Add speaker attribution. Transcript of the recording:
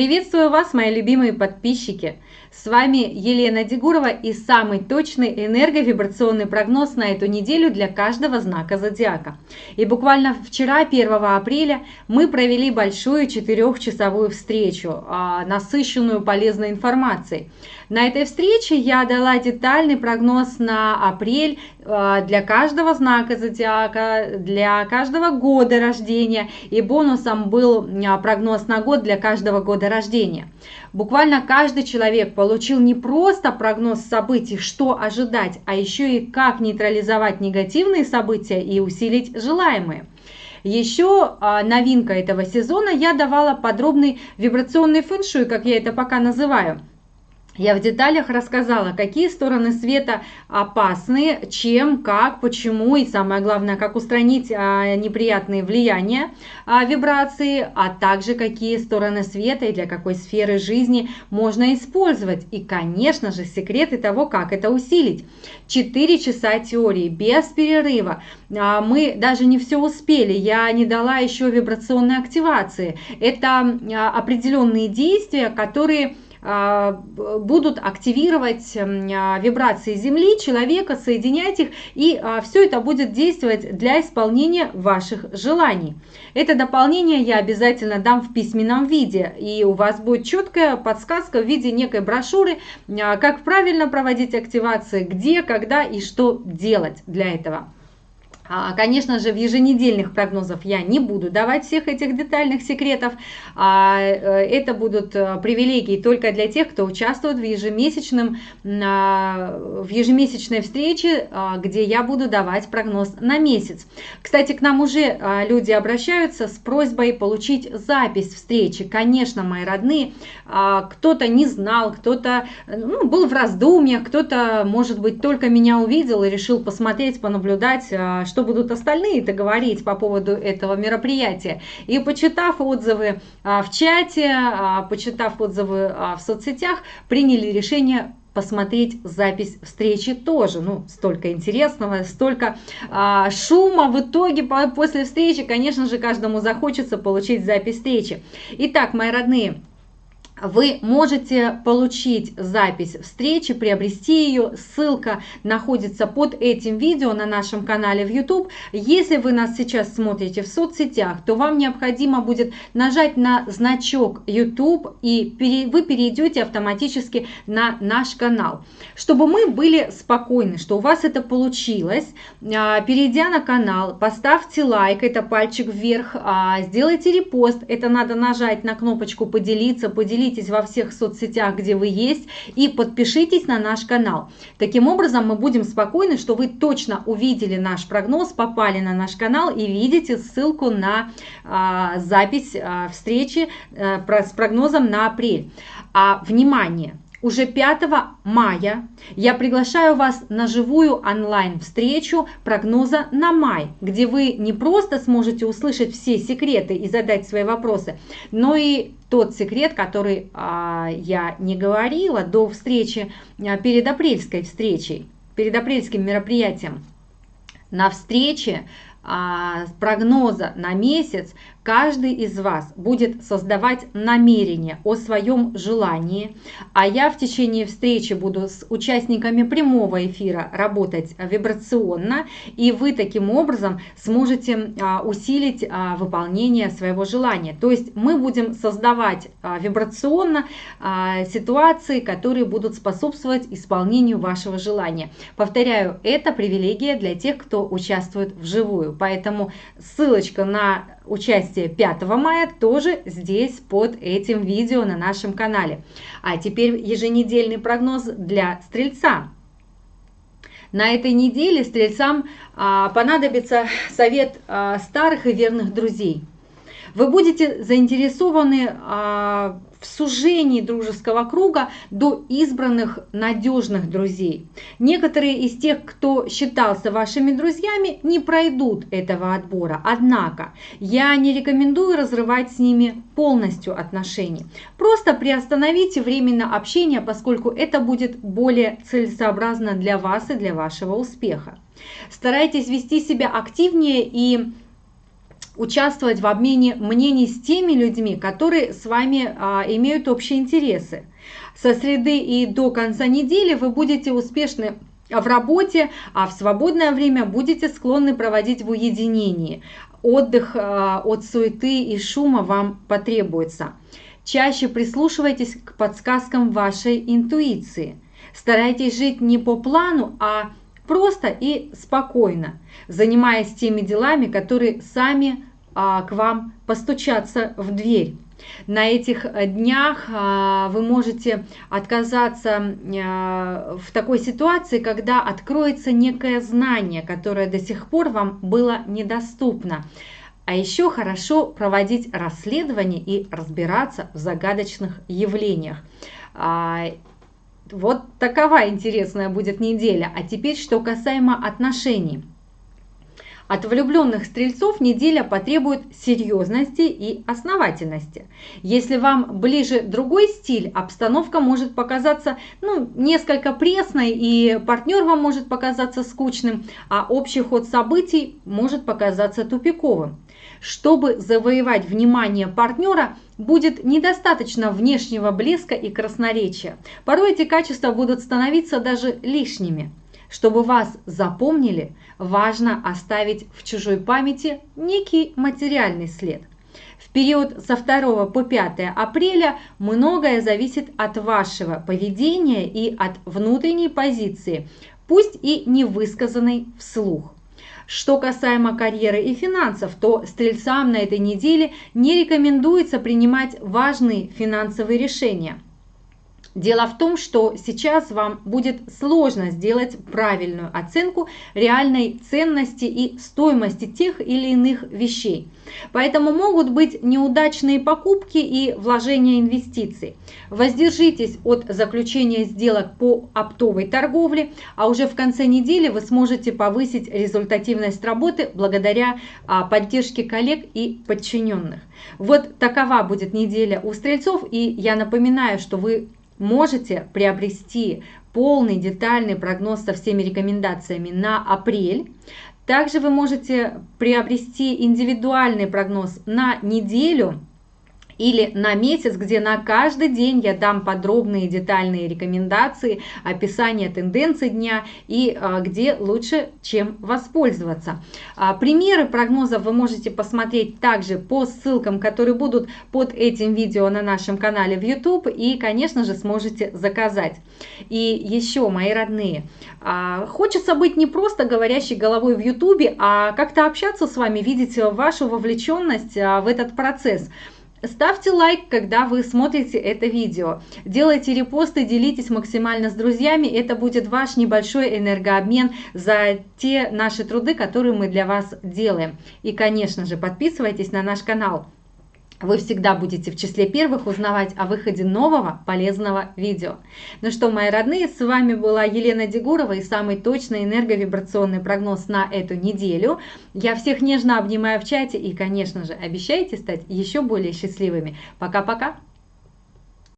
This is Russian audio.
Speaker 1: Приветствую вас, мои любимые подписчики! С вами Елена Дегурова и самый точный энерговибрационный прогноз на эту неделю для каждого знака зодиака. И буквально вчера, 1 апреля, мы провели большую четырехчасовую встречу, а, насыщенную полезной информацией. На этой встрече я дала детальный прогноз на апрель а, для каждого знака зодиака, для каждого года рождения. И бонусом был а, прогноз на год для каждого года рождения. Буквально каждый человек получил не просто прогноз событий, что ожидать, а еще и как нейтрализовать негативные события и усилить желаемые. Еще а, новинка этого сезона, я давала подробный вибрационный фэншуй, как я это пока называю – я в деталях рассказала, какие стороны света опасны, чем, как, почему и самое главное, как устранить а, неприятные влияния а, вибрации, а также какие стороны света и для какой сферы жизни можно использовать. И, конечно же, секреты того, как это усилить. 4 часа теории без перерыва. А, мы даже не все успели, я не дала еще вибрационной активации. Это а, определенные действия, которые будут активировать а, вибрации Земли, человека, соединять их, и а, все это будет действовать для исполнения ваших желаний. Это дополнение я обязательно дам в письменном виде, и у вас будет четкая подсказка в виде некой брошюры, как правильно проводить активации, где, когда и что делать для этого. А, конечно же, в еженедельных прогнозах я не буду давать всех этих детальных секретов. А, э, это будут э, привилегии только для тех, кто участвует в, ежемесячном, в ежемесячной встрече, а, где я буду давать прогноз на месяц. Кстати, к нам уже люди обращаются с просьбой получить запись встречи. Конечно, мои родные, кто-то не знал, кто-то ну, был в раздумьях, кто-то, может быть, только меня увидел и решил посмотреть, понаблюдать, что что будут остальные-то говорить по поводу этого мероприятия. И почитав отзывы а, в чате, а, почитав отзывы а, в соцсетях, приняли решение посмотреть запись встречи тоже. Ну, столько интересного, столько а, шума. В итоге по, после встречи, конечно же, каждому захочется получить запись встречи. Итак, мои родные, вы можете получить запись встречи, приобрести ее. Ссылка находится под этим видео на нашем канале в YouTube. Если вы нас сейчас смотрите в соцсетях, то вам необходимо будет нажать на значок YouTube и вы перейдете автоматически на наш канал. Чтобы мы были спокойны, что у вас это получилось, а, перейдя на канал, поставьте лайк, это пальчик вверх, а, сделайте репост, это надо нажать на кнопочку поделиться, поделиться поделитесь во всех соцсетях, где вы есть, и подпишитесь на наш канал. Таким образом, мы будем спокойны, что вы точно увидели наш прогноз, попали на наш канал и видите ссылку на а, запись а, встречи а, с прогнозом на апрель. А, внимание! Уже 5 мая я приглашаю вас на живую онлайн-встречу прогноза на май, где вы не просто сможете услышать все секреты и задать свои вопросы, но и тот секрет, который а, я не говорила до встречи, а, перед апрельской встречей, перед апрельским мероприятием. На встрече а, прогноза на месяц каждый из вас будет создавать намерение о своем желании, а я в течение встречи буду с участниками прямого эфира работать вибрационно, и вы таким образом сможете а, усилить а, выполнение своего желания. То есть мы будем создавать а, вибрационно ситуации, которые будут способствовать исполнению вашего желания. Повторяю, это привилегия для тех, кто участвует вживую. Поэтому ссылочка на участие 5 мая тоже здесь под этим видео на нашем канале. А теперь еженедельный прогноз для Стрельца. На этой неделе Стрельцам а, понадобится совет а, старых и верных друзей. Вы будете заинтересованы а, в сужении дружеского круга до избранных надежных друзей. Некоторые из тех, кто считался вашими друзьями, не пройдут этого отбора. Однако я не рекомендую разрывать с ними полностью отношения. Просто приостановите временно общение, поскольку это будет более целесообразно для вас и для вашего успеха. Старайтесь вести себя активнее и участвовать в обмене мнений с теми людьми, которые с вами а, имеют общие интересы. Со среды и до конца недели вы будете успешны в работе, а в свободное время будете склонны проводить в уединении. Отдых а, от суеты и шума вам потребуется. Чаще прислушивайтесь к подсказкам вашей интуиции. Старайтесь жить не по плану, а просто и спокойно, занимаясь теми делами, которые сами к вам постучатся в дверь. На этих э, днях а, вы можете отказаться а, в такой ситуации, когда откроется некое знание, которое до сих пор вам было недоступно. А еще хорошо проводить расследование и разбираться в загадочных явлениях. А, вот такова интересная будет неделя. А теперь, что касаемо отношений. От влюбленных стрельцов неделя потребует серьезности и основательности. Если вам ближе другой стиль, обстановка может показаться ну, несколько пресной, и партнер вам может показаться скучным, а общий ход событий может показаться тупиковым. Чтобы завоевать внимание партнера, будет недостаточно внешнего блеска и красноречия. Порой эти качества будут становиться даже лишними. Чтобы вас запомнили, важно оставить в чужой памяти некий материальный след. В период со 2 по 5 апреля многое зависит от вашего поведения и от внутренней позиции, пусть и не высказанной вслух. Что касаемо карьеры и финансов, то стрельцам на этой неделе не рекомендуется принимать важные финансовые решения – Дело в том, что сейчас вам будет сложно сделать правильную оценку реальной ценности и стоимости тех или иных вещей. Поэтому могут быть неудачные покупки и вложения инвестиций. Воздержитесь от заключения сделок по оптовой торговле, а уже в конце недели вы сможете повысить результативность работы благодаря а, поддержке коллег и подчиненных. Вот такова будет неделя у стрельцов, и я напоминаю, что вы можете приобрести полный детальный прогноз со всеми рекомендациями на апрель. Также вы можете приобрести индивидуальный прогноз на неделю или на месяц, где на каждый день я дам подробные детальные рекомендации, описание тенденций дня и а, где лучше чем воспользоваться. А, примеры прогнозов вы можете посмотреть также по ссылкам, которые будут под этим видео на нашем канале в YouTube и, конечно же, сможете заказать. И еще, мои родные, а, хочется быть не просто говорящей головой в YouTube, а как-то общаться с вами, видеть вашу вовлеченность в этот процесс. Ставьте лайк, когда вы смотрите это видео. Делайте репосты, делитесь максимально с друзьями. Это будет ваш небольшой энергообмен за те наши труды, которые мы для вас делаем. И, конечно же, подписывайтесь на наш канал вы всегда будете в числе первых узнавать о выходе нового полезного видео. Ну что, мои родные, с вами была Елена Дегурова и самый точный энерговибрационный прогноз на эту неделю. Я всех нежно обнимаю в чате и, конечно же, обещайте стать еще более счастливыми. Пока-пока!